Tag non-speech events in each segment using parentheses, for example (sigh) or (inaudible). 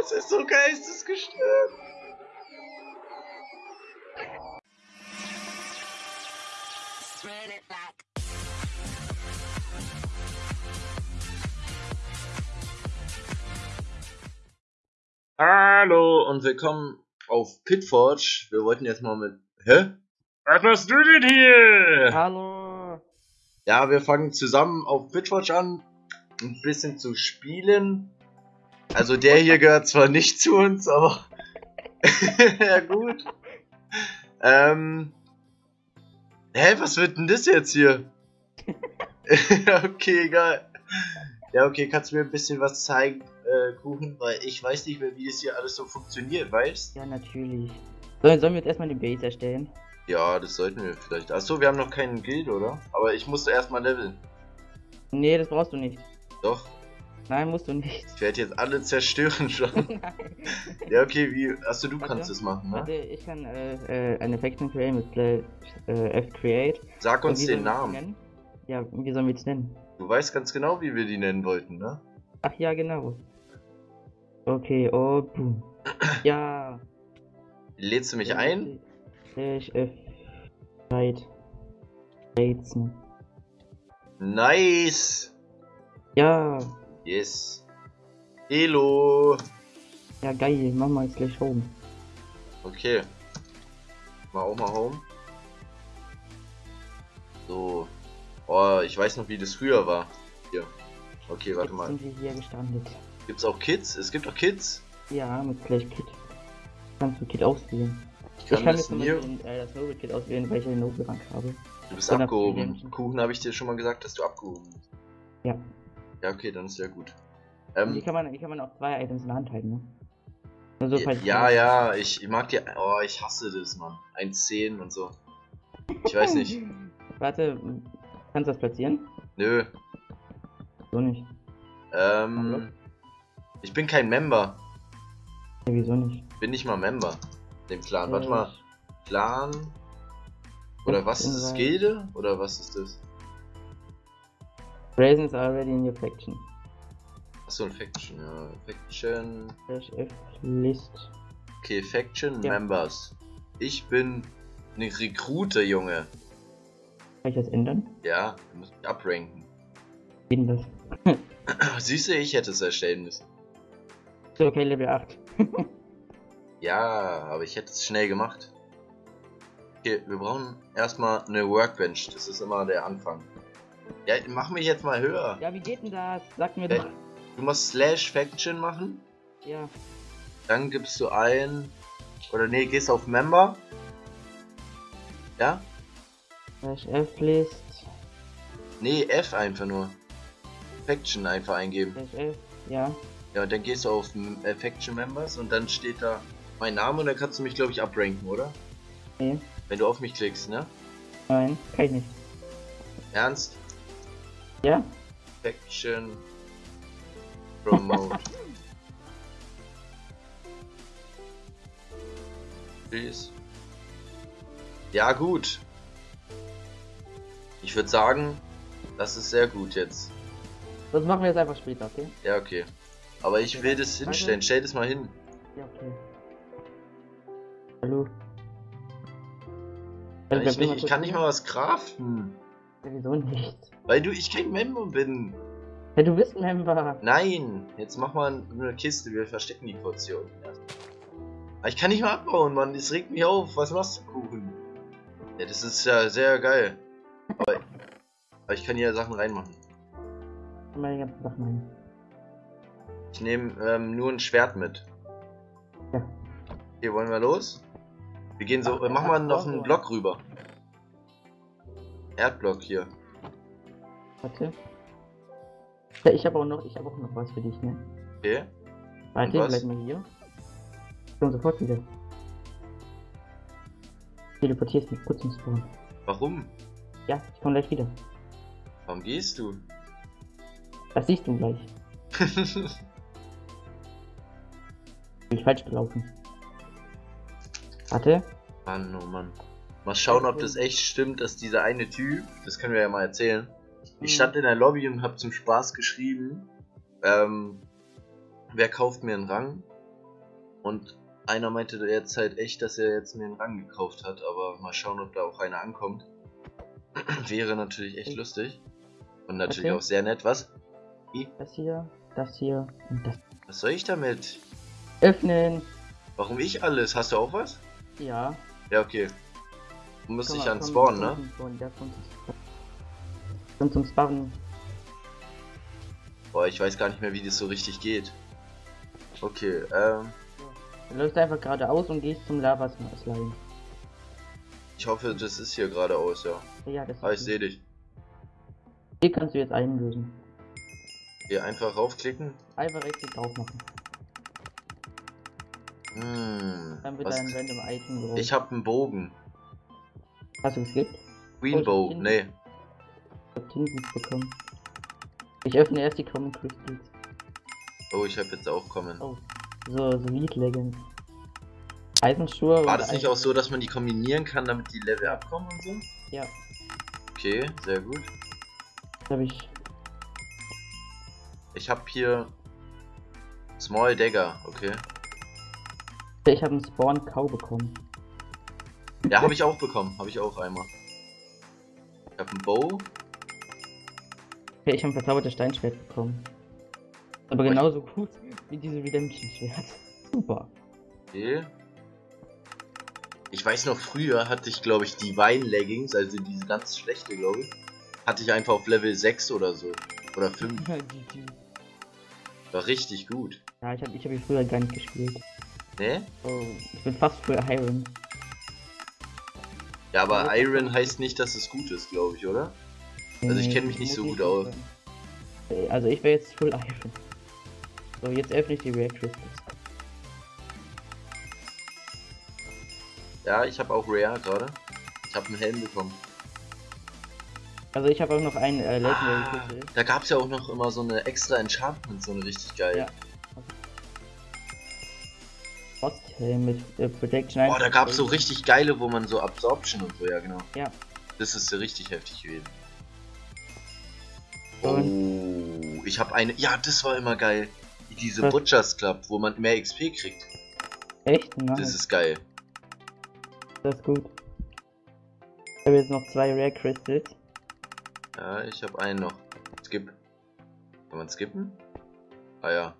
Es ist so geistesgestört. Hallo und willkommen auf Pitforge. Wir wollten jetzt mal mit. Hä? Was machst du denn hier? Hallo. Ja, wir fangen zusammen auf Pitforge an, ein bisschen zu spielen. Also der hier gehört zwar nicht zu uns, aber (laughs) ja gut. Ähm. Hä, was wird denn das jetzt hier? (laughs) okay, egal. Ja, okay, kannst du mir ein bisschen was zeigen, äh, Kuchen? Weil ich weiß nicht mehr, wie das hier alles so funktioniert, weißt Ja, natürlich. Sollen, sollen wir jetzt erstmal die Base erstellen? Ja, das sollten wir vielleicht. Achso, wir haben noch keinen Guild, oder? Aber ich musste erstmal leveln. Nee, das brauchst du nicht. Doch, Nein, musst du nicht. ich werde jetzt alle zerstören schon. (laughs) Nein. ja, okay, wie. Achso, du Warte. kannst es machen, ne? Warte, ich kann äh, äh, eine Faction create mit äh, f-create. Sag uns den Namen. Ja, wie sollen wir es nennen? Du weißt ganz genau, wie wir die nennen wollten, ne? Ach ja, genau. Okay, oh, boom. (clears throat) Ja. Lädst du mich ein? Slash f create. Rätsel. Nice! Ja. Yes. Hello! Ja, geil. Mach mal slash home. Okay. Mal auch mal home. So. Oh, ich weiß noch, wie das früher war. Hier. Okay, warte Jetzt mal. sind wir hier gestrandet. Gibt's auch Kids? Es gibt auch Kids. Ja, mit slash kit. Kannst du Kit auswählen. Ich Ich kann, kann das jetzt hier. Beispiel äh, das Noble Kit auswählen, weil ich einen Noble Rank habe. Du bist abgehoben. Kuchen habe ich dir schon mal gesagt, dass du abgehoben bist. Ja. Ja, okay, dann ist ja gut. Ähm, hier kann man, hier kann man auch zwei Items in der Hand halten, ne? Also, ja, ja, ich, ich mag die. Oh, ich hasse das, Mann. 1,10 und so. Ich weiß nicht. (laughs) Warte, kannst du das platzieren? Nö. So nicht. Ähm. Ich bin kein Member. Ja, wieso nicht? Bin nicht mal Member. Dem Clan. Warte Äh, mal. Clan. Oder was ist das? Invite. Gilde? Oder was ist das? Raisins already in your faction. Achso, ein Faction, ja. Faction. F List. Okay, Faction Ja. Members. Ich bin eine Rekrute, Junge. Kann ich das ändern? Ja, du musst mich abranken. Denn das? (clears throat) Siehst du, ich hätte es erstellen müssen. So, okay, Level 8. (laughs) Ja, aber ich hätte es schnell gemacht. Okay, wir brauchen erstmal eine Workbench. Das ist immer der Anfang. Ja, mach mich jetzt mal höher. Ja, wie geht denn das? Sag mir Äh, doch. Du musst Slash Faction machen. Ja. Dann gibst du ein. Oder nee, gehst auf Member. Ja? Slash F List. Nee, F einfach nur. Faction einfach eingeben. Slash F. Ja. Ja, und dann gehst du auf äh, Faction Members und dann steht da mein Name und dann kannst du mich, glaube ich, abranken, oder? Nee. Wenn du auf mich klickst, ne? Nein, kann ich nicht. Ernst? Ja? Faction Promote. (laughs) Please. Ja, gut. Ich würde sagen, das ist sehr gut jetzt. Das machen wir jetzt einfach später, okay? Ja, okay. Aber ich will das hinstellen. Stell das mal hin. Ja, okay. Hallo. Kann ich, nicht, ich kann nicht mal was craften. Ja, Wieso nicht? Weil du ich kein Member bin. Ja, du bist ein Member. Nein, jetzt mach mal eine Kiste, wir verstecken die Portion. Aber ich kann nicht mal abbauen, Mann, das regt mich auf. Was machst du, Kuchen? Ja, das ist ja sehr geil. Aber, aber ich kann hier Sachen reinmachen. Meine ganzen Sachen ein. Ich nehme ähm, nur ein Schwert mit. Ja. Okay, wollen wir los? Wir gehen so, Ach, mach mal ach, noch einen Block rüber. Erdblock hier. Warte. Ja, ich habe auch noch, ich habe auch noch was für dich, ne? Okay. Warte, was? bleib mal hier. Ich komm sofort wieder. Teleportierst mich kurz ins Spawn. Warum? Ja, ich komm gleich wieder. Warum gehst du? Das siehst du gleich. (laughs) Bin ich falsch gelaufen. Warte. Mann, oh Mann. Mal schauen, ob das echt stimmt, dass dieser eine Typ, das können wir ja mal erzählen. Ich Mhm. stand in der Lobby und hab zum Spaß geschrieben, ähm, wer kauft mir einen Rang? Und einer meinte jetzt halt echt, dass er jetzt mir einen Rang gekauft hat, aber mal schauen, ob da auch einer ankommt. (clears throat) Wäre natürlich echt lustig. Und natürlich auch sehr nett. Was? Das hier, das hier und das. Was soll ich damit? Öffnen! Warum ich alles? Hast du auch was? Ja. Ja, okay. Du musst dich an komm, Spawn, komm ne? Spawn, Komm zum Spawn. Boah, ich weiß gar nicht mehr, wie das so richtig geht. Okay, ähm, Du läufst einfach geradeaus und gehst zum Lava-Slime. ich hoffe, das ist hier geradeaus, ja. Ja, das Ah, ich ist sehe dich. Hier kannst du jetzt einlösen. Hier einfach raufklicken. Einfach rechts drauf machen. Hm, Dann wird was? ein random Item drauf. Ich hab einen Bogen. Hast du geskippt? Green ich Bow, nee. Tinsen bekommen. Ich öffne erst die Common Crystals. Oh, ich hab jetzt auch kommen. Oh. So, so Lead Legends. Eisenschuhe War das nicht Eisen- auch so, dass man die kombinieren kann, damit die Level abkommen und so? Ja, Okay, sehr gut. habe ich. Ich hab hier Small Dagger, okay. Ich habe einen Spawn Cow bekommen. Ja, habe ich auch bekommen. Habe ich auch einmal. Ich habe einen Bow. Okay, ich habe ein verzaubertes Steinschwert bekommen. Aber genauso gut wie diese Redemption-Schwert. (laughs) Super. Okay. Ich weiß noch, früher hatte ich, glaube ich, die Wein-Leggings, also diese ganz schlechte, glaube ich. Hatte ich einfach auf Level 6 oder so. Oder 5. GG. War richtig gut. ja, ich habe ich hab früher gar nicht gespielt. Ne? Oh, ich bin fast für Iron. Ja, aber Ja, Iron heißt nicht, dass es gut ist, glaube ich, oder? Also ich Nee, kenn mich nicht so gut aus. Also ich wäre jetzt Full Iron. So, jetzt öffne ich die Rare Crystals. Ja, ich habe auch Rare gerade. Ich habe einen Helm bekommen. Also ich habe auch noch einen äh, Legendary Ah, Crystal. da gab es ja auch noch immer so eine extra Enchantment, so eine richtig geil. Ja. Frosthelm mit äh, Protection 1. Boah, da gab es so richtig geile, wo man so Absorption und so, ja genau. Ja. Das ist so richtig heftig gewesen. Oh, ich habe eine. Ja, das war immer geil. Diese Was? Butchers Club, wo man mehr XP kriegt. Echt? Nice. Das ist geil. Das ist gut. Ich habe jetzt noch zwei Rare Crystals. Ja, ich habe einen noch. Skip. Kann man skippen? Ah ja. Ja.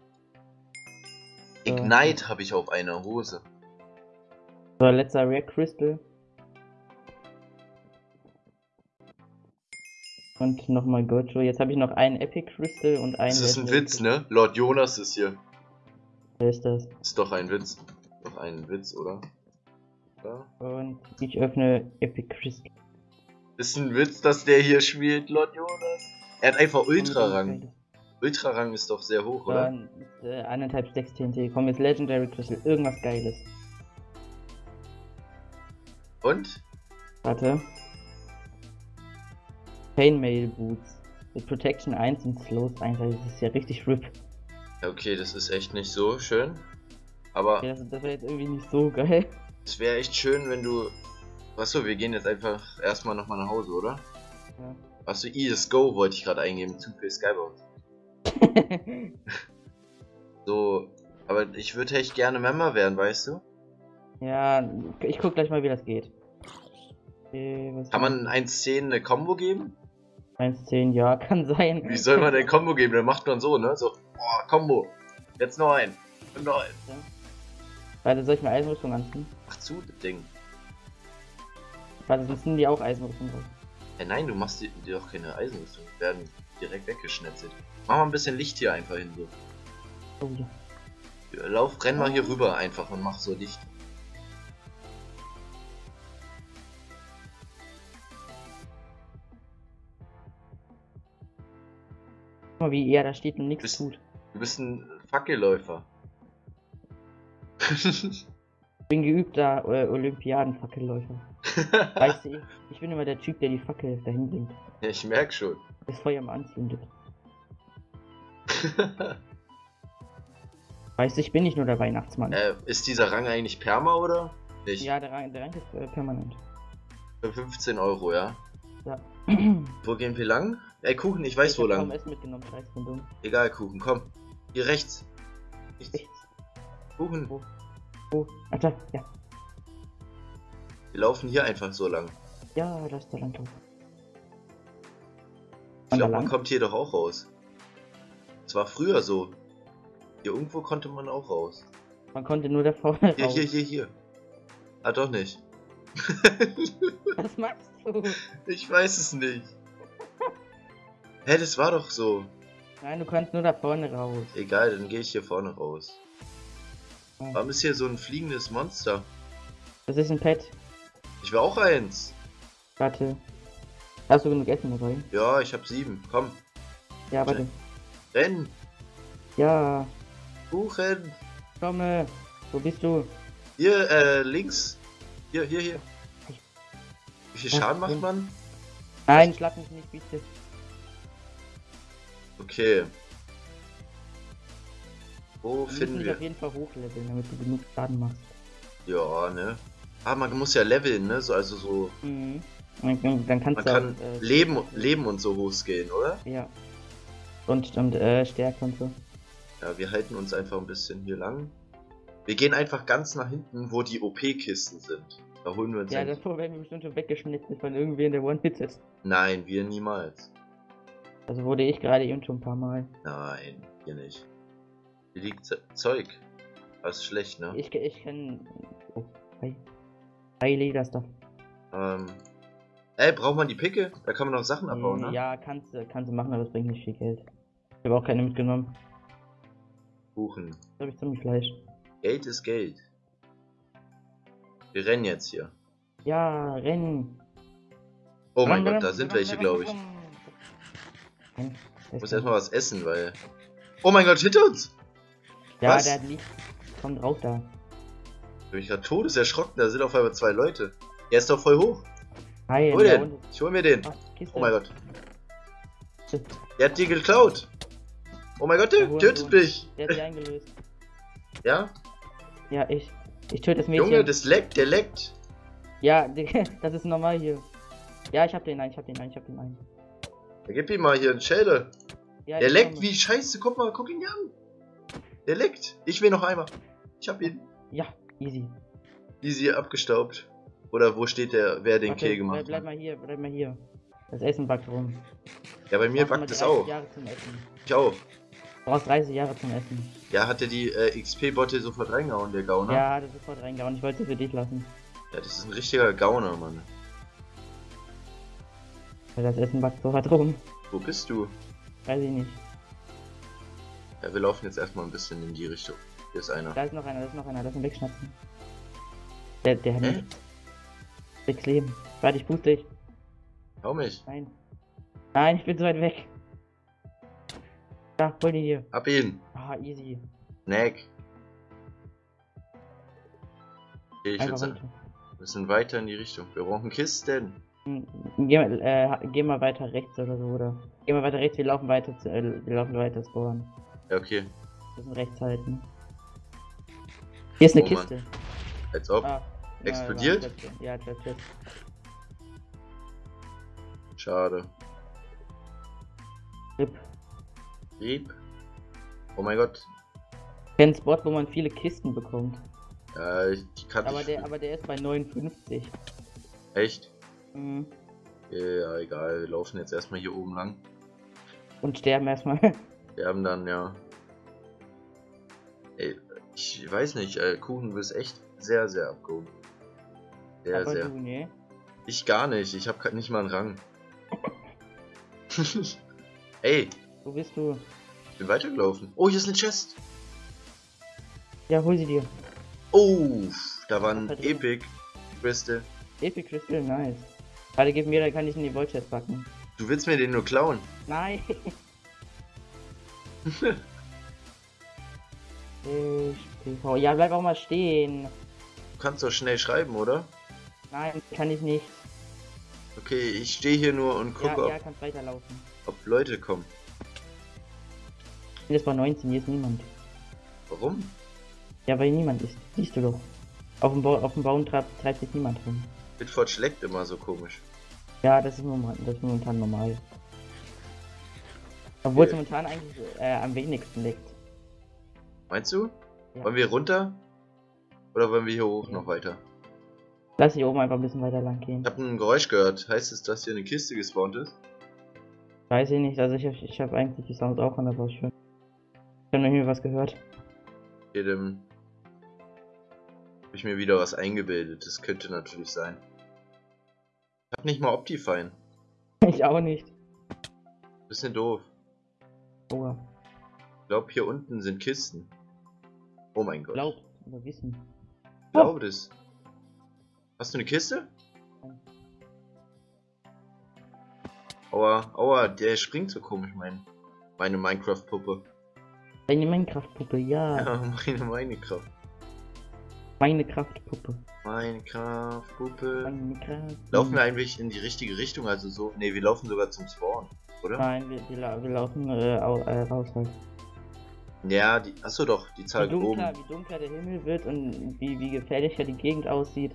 Ignite habe ich auf einer Hose. So, letzter Rare Crystal. Und nochmal Gojo. Jetzt habe ich noch einen Epic Crystal und einen. Das ist ein Witz, ne? Lord Jonas ist hier. Wer ist das? Ist doch ein Witz. Doch ein Witz, oder? Ja. Und ich öffne Epic Crystal. Ist ein Witz, dass der hier spielt, Lord Jonas. Er hat einfach Ultra-Rang. Ultra-Rang ist doch sehr hoch, oder? Dann äh, eineinhalb Stacks TNT. Komm jetzt Legendary Crystal. Irgendwas Geiles. Und? Warte. Chainmail Boots. Mit Protection 1 und Slows 1. Also das ist ja richtig RIP. Okay, das ist echt nicht so schön. Aber Okay, das, das wäre jetzt irgendwie nicht so geil. es wäre echt schön, wenn du. Achso, wir gehen jetzt einfach erstmal nochmal nach Hause, oder? Ja. Achso, ES Go wollte ich gerade eingeben. Zu viel Skybound. (laughs) So. Aber ich würde echt gerne Member werden, weißt du? ja, ich guck gleich mal, wie das geht. Okay, Kann man 1.10 eine Combo geben? 1,10, ja, (laughs) kann sein. Wie soll man denn Combo geben? Dann macht man so, ne? So, boah, Combo. Jetzt noch ein. Und noch ein. Warte, soll ich mir Eisenrüstung anziehen? Mach zu, das Ding. Warte, sonst sind die auch Eisenrüstung drauf. Hey, nein, du machst dir, dir doch keine Eisenrüstung. Die werden direkt weggeschnetzelt. Mach mal ein bisschen Licht hier einfach hin, so. Oh, ja. Lauf, renn mal hier rüber einfach und mach so Licht. Mal, wie er da steht und nichts Bist- tut. Du bist ein Fackelläufer. (laughs) Ich bin geübter äh, Olympiadenfackelläufer. (laughs) Weißt du, ich, bin immer der Typ, der die Fackel dahin bringt. ja, ich merk schon. Das Feuer mal anzündet. (laughs) Weißt du, ich bin nicht nur der Weihnachtsmann. äh, ist dieser Rang eigentlich Perma oder? Nicht. Ja, der Rang, der Rang ist äh, permanent. Für 15 Euro, ja. Ja. Wo gehen wir lang? Ey, Kuchen, ich weiß ich wo lang. Essen mitgenommen, scheiß bin dumm. Egal, Kuchen, komm. Hier rechts. Nichts. Kuchen. Wo? Oh, Alter, ja. Wir laufen hier einfach so lang. Ja, das ist der Landhof. Ich da glaube, man kommt hier doch auch raus. Es war früher so. Hier irgendwo konnte man auch raus. Man konnte nur da vorne Hier, raus. hier, hier, hier. Ah, doch nicht. Was machst du? (laughs) Ich weiß es nicht. Hä, das war doch so. Nein, du kannst nur da vorne raus. Egal, dann gehe ich hier vorne raus. Ja. Warum ist hier so ein fliegendes Monster? Das ist ein Pet. Ich will auch eins. Warte. Hast du genug Essen dabei? Ja, ich hab sieben. Komm, Ja, warte. renn. Ja, Kuchen. komme. Wo bist du? Hier, äh, links. Hier, hier, hier. Wie viel Schaden macht man? Nein, schlag mich nicht, bitte. Okay. Wo Wir müssen finden dich wir? auf jeden Fall hochleveln, damit du genug Schaden machst. Ja, ne? Ah, man muss ja leveln, ne? So, also so. Mhm. Dann, dann kannst Man du kann auch, äh, Leben, Leben und so hochskillen, oder? Ja. Und, und äh, Stärke und so. Ja, wir halten uns einfach ein bisschen hier lang. Wir gehen einfach ganz nach hinten, wo die OP-Kisten sind. Da holen wir uns Ja, davor werden wir bestimmt schon weggeschnitten von irgendwen, der One-Hit ist. Nein, wir niemals. Also wurde ich gerade eben schon ein paar Mal. Nein, hier nicht. Hier liegt Ze- Zeug. Das ist schlecht, ne? Ich, ich kann. Oh, hi. Hi, Leder Stuff. Ähm. Ey, braucht man die Picke? Da kann man noch Sachen abbauen, ne? Ja, kannst du kannst du machen, aber es bringt nicht viel Geld. Ich habe auch keine mitgenommen. Kuchen. Da habe ich ziemlich Fleisch. Geld ist Geld. Wir rennen jetzt hier. Ja, rennen. Oh mein Gott, da sind welche, glaube ich. Nein, Ich muss erstmal was essen, weil. Oh mein Gott, hinter uns! Ja, Was? der hat nichts. Kommt raus da. Ich bin gerade todeserschrocken, da sind auf einmal zwei Leute. Der ist doch voll hoch. Hi, Hol den! unten. Ich hol mir den. Kiste. Oh mein Gott. Der hat die geklaut. Oh mein Gott, der Hurensohn. tötet mich. Der hat sich eingelöst. (laughs) Ja? Ja, ich. Ich töte das Mädchen. Junge, das leckt, der leckt. Ja, (laughs) das ist normal hier. Ja, ich hab den einen, ich hab den einen, ich hab den einen. Ja, gib ihm mal hier einen Schädel. Ja, Der leckt wie scheiße. Guck mal, guck ihn hier an. Der leckt. Ich will noch einmal. Ich hab ihn. Ja, easy. Easy abgestaubt. Oder wo steht der, wer den Warte, Kill gemacht bleib, bleib hat? mal hier, bleib mal hier. Das Essen backt rum. Ja, bei mir backt es 30 auch. Ich auch. Du brauchst 30 Jahre zum Essen. Ja, hat er die äh, XP-Botte sofort reingehauen, der Gauner? Ja, das ist sofort reingehauen. Ich wollte sie für dich lassen. Ja, das ist ein richtiger Gauner, Mann. Weil das backt so hart rum. Wo bist du? Weiß ich nicht. Ja, wir laufen jetzt erstmal ein bisschen in die Richtung. Hier ist einer. Da ist noch einer, da ist noch einer, lass ihn wegschnappen. Der, der hat Hä? nicht. Sechs Leben. Warte, ich boost dich. Hau mich. Nein. Nein, ich bin so weit weg. Ja, hol die hier. Hab ihn. Ah, easy. Neck. Okay, ich würde sagen, wir müssen weiter in die Richtung. Wir brauchen Kisten. Geh, mal, äh, geh mal weiter rechts oder so, oder? Geh mal weiter rechts, wir laufen weiter zu, äh, wir laufen weiter spawnen. Ja, okay. Wir müssen rechts halten. Hier ist eine Oh, Mann. Kiste. Als ob. Ah, ja, Explodiert? Ja, Klötzchen. Schade. Rip. Rieb. Oh mein Gott. Kein Spot, wo man viele Kisten bekommt. Ja, ich, kannte Aber der, aber der ist bei 59. Echt? Mhm. Ja, egal. Wir laufen jetzt erstmal hier oben lang. Und sterben erstmal. (laughs) Haben dann, ja. Ey, ich weiß nicht, äh, Kuchen, du bist echt sehr, sehr abgehoben. Sehr, aber sehr. du, ne? Ich gar nicht, ich hab nicht mal einen Rang. (laughs) Ey, Wo bist du? ich bin weitergelaufen. Oh, hier ist eine Chest. Ja, hol sie dir. Oh, da war ein Was ist da drin? Epic Crystal. Epic Crystal, nice. Warte, gib mir, dann kann ich in die Void Chest packen. Du willst mir den nur klauen. Nein! (laughs) Ich. Ja, bleib auch mal stehen. Du kannst doch schnell schreiben, oder? Nein, kann ich nicht. Okay, ich stehe hier nur und gucke, Ja, ja, ob, ob Leute kommen. Jetzt bei 19, hier ist niemand. Warum? Ja, weil niemand ist. Siehst du doch. Auf dem, ba auf dem Baum treibt, treibt sich niemand rum. Bitford schlägt immer so komisch. Ja, das ist, normal, das ist momentan normal. Obwohl es Okay. momentan eigentlich äh, am wenigsten liegt. Meinst du? Ja. Wollen wir runter? Oder wollen wir hier hoch noch weiter? Lass hier oben einfach ein bisschen weiter lang gehen. Ich habe ein Geräusch gehört. Heißt es, dass hier eine Kiste gespawnt ist? Weiß ich nicht, also ich, ich habe eigentlich die Sounds auch an, aber schön. Ich habe noch nie was gehört. Hier dem. Habe ich mir wieder was eingebildet. Das könnte natürlich sein. Ich hab nicht mal Optifine. (laughs) Ich auch nicht. Bisschen doof. Oh, Ich glaube, hier unten sind Kisten. Oh mein Gott. glaubt oder wissen. Ich glaube das. Hast du eine Kiste? Aua, aua, der springt so komisch, mein, meine Minecraft-Puppe. Deine Minecraft-Puppe, ja. Ja, (laughs) meine Minecraft. Meine Kraftpuppe. Minecraft-Puppe. Minecraft. Laufen wir eigentlich in die richtige Richtung? Also so. Ne, wir laufen sogar zum Spawn, oder? Nein, wir, wir, wir laufen äh, äh, raus halt. Ja, die. Achso doch, die Wie Zahl oben. dunkler, wie dunkler der Himmel wird und wie, wie gefährlicher die Gegend aussieht,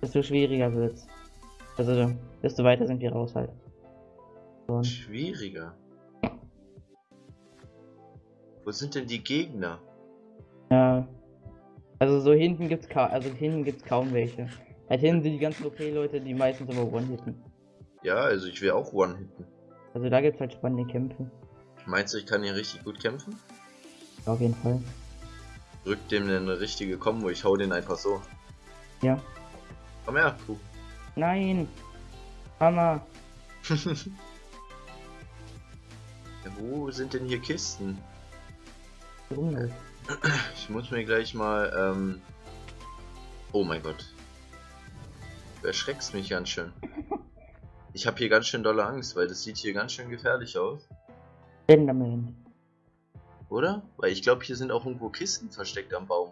desto schwieriger wird's. Also, desto weiter sind wir raus halt. So. Schwieriger. Wo sind denn die Gegner? Ja. Also so hinten gibt's kaum, also hinten gibt's kaum welche. Halt hinten sind die ganzen OP-Leute, die meistens aber One-Hitten. Ja, also ich will auch One-Hitten. Also da gibt's halt spannende Kämpfe. Meinst du, ich kann hier richtig gut kämpfen? Auf jeden Fall. Drück dem eine richtige Kombo, ich hau den einfach so. Ja. Komm her, Kuh. Nein! Hammer! (laughs) Ja, wo sind denn hier Kisten? Warum nicht? Ich muss mir gleich mal, ähm... Oh mein Gott. Du erschreckst mich ganz schön. Ich habe hier ganz schön dolle Angst, weil das sieht hier ganz schön gefährlich aus. Enderman. Oder? Weil ich glaube, hier sind auch irgendwo Kisten versteckt am Baum.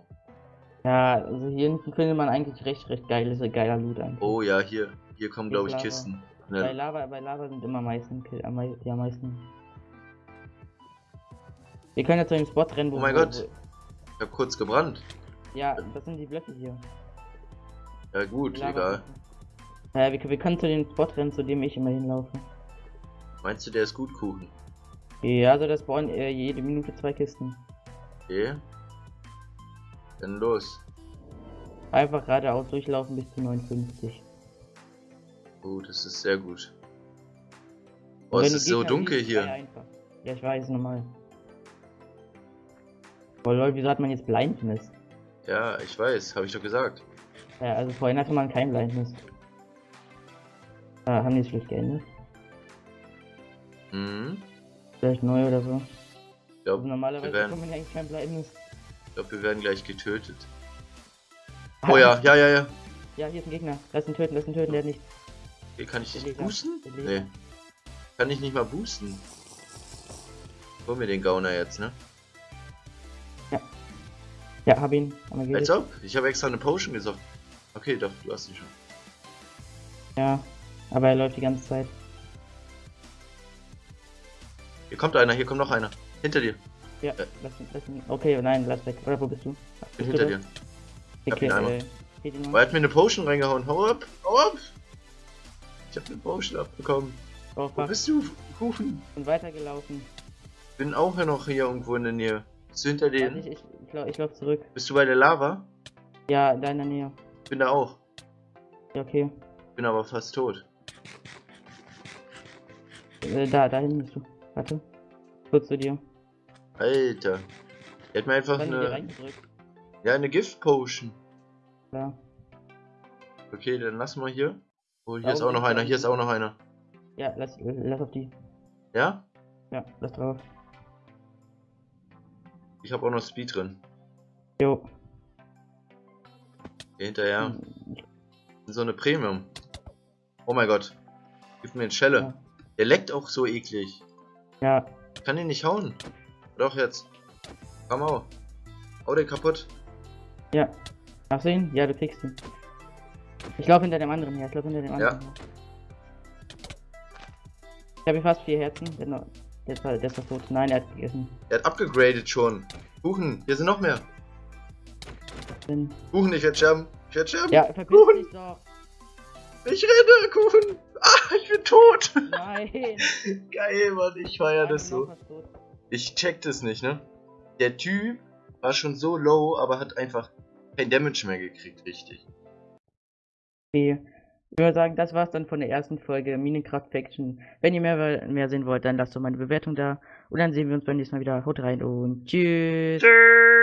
Ja, also hier hinten findet man eigentlich recht, recht geiles, geiler Loot eigentlich. Oh ja, hier. Hier kommen, glaube ich, Lava. Kisten. Bei Ne, Lava, bei Lava sind immer meisten, Kill- am die am meisten. Wir können ja zu dem Spot rennen, wo Oh mein Gott. Ich habe kurz gebrannt. Ja, das sind die Blöcke hier. Ja gut, egal. Ja, wir, wir können zu dem Spot rennen, zu dem ich immer hinlaufe. Meinst du, der ist gut, Kuchen? Ja, also das spawnen äh, jede Minute zwei Kisten. Okay. Dann los. Einfach geradeaus durchlaufen bis zu 59. Oh, das ist sehr gut. Oh, es ist so dunkel hier. Ja, ich weiß, normal. Oh lol, wieso hat man jetzt Blindness? Ja, ich weiß, habe ich doch gesagt. Ja, also vorhin hatte man kein Blindness. Ah, haben die es vielleicht geändert? Mhm. Vielleicht neu oder so. Ich Also glaube, normalerweise wir werden- bekommt man eigentlich kein Blindness. glaub, wir werden gleich getötet. Ah, Oh ja, ja, ja, ja. Ja, hier ist ein Gegner. Lass ihn töten, lass ihn töten, der hat nichts. Hier kann ich Laser. boosten? Nee. Kann ich nicht mal boosten. Hol mir den Gauner jetzt, ne? Ja, hab ihn. Als ob. Ich habe extra eine Potion gesagt. Okay, doch, du hast ihn schon. Ja, aber er läuft die ganze Zeit. Hier kommt einer, hier kommt noch einer. Hinter dir. Ja, Äh. lass ihn, lass ihn. Okay, nein, lass weg. Oder wo bist du? Bin Bist hinter dir. hab Okay, ihn einmal. äh, ihn Oh, er hat mir eine Potion reingehauen. Hau ab! Hau ab! Ich habe eine Potion abbekommen. Oh, Wo bist du, Kuchen? Und weitergelaufen. Bin auch noch hier irgendwo in der Nähe. Bist du hinter denen? Ich, ich, ich, lauf, ich zurück. Bist du bei der Lava? Ja, in deiner Nähe. Bin da auch. Ja, okay. Bin aber fast tot. Äh, da, dahin bist du. Warte. Kurz zu dir. Alter. Er hat mir einfach eine, ja, eine Gift-Potion. Ja. Okay, dann lass mal hier. Oh, hier Ja, ist auch noch einer, hier ist auch noch einer. Ja, lass, lass auf die. Ja? Ja, lass drauf. Ich habe auch noch Speed drin. Jo. Hier hinterher. Hm, So eine Premium. Oh mein Gott. Gib mir eine Schelle. Ja. Der leckt auch so eklig. Ja, Ich kann ihn nicht hauen. Doch jetzt. Komm auf. Hau den kaputt. ja. Hast du ihn? Ja, du kriegst ihn. Ich laufe hinter dem anderen her. Ich laufe hinter dem Ja. anderen her. Ich habe fast vier Herzen. Der, ist noch- der, ist, tot. Nein, er hat gegessen. Er hat abgegradet schon. Kuchen, hier sind noch mehr. Bin- Kuchen, ich werde sterben. Ich werde sterben. Ja, verpiss Kuchen. dich doch. Ich renne, Kuchen. Ah, ich bin tot. Nein. (laughs) Geil, Mann. Ich feier das so. Ich check das nicht, ne? Der Typ war schon so low, aber hat einfach kein Damage mehr gekriegt, richtig. Okay. Ich würde sagen, das war's dann von der ersten Folge Minecraft Faction. Wenn ihr mehr, mehr sehen wollt, dann lasst doch mal eine Bewertung da. Und dann sehen wir uns beim nächsten Mal wieder. Haut rein und tschüss. Tschüss.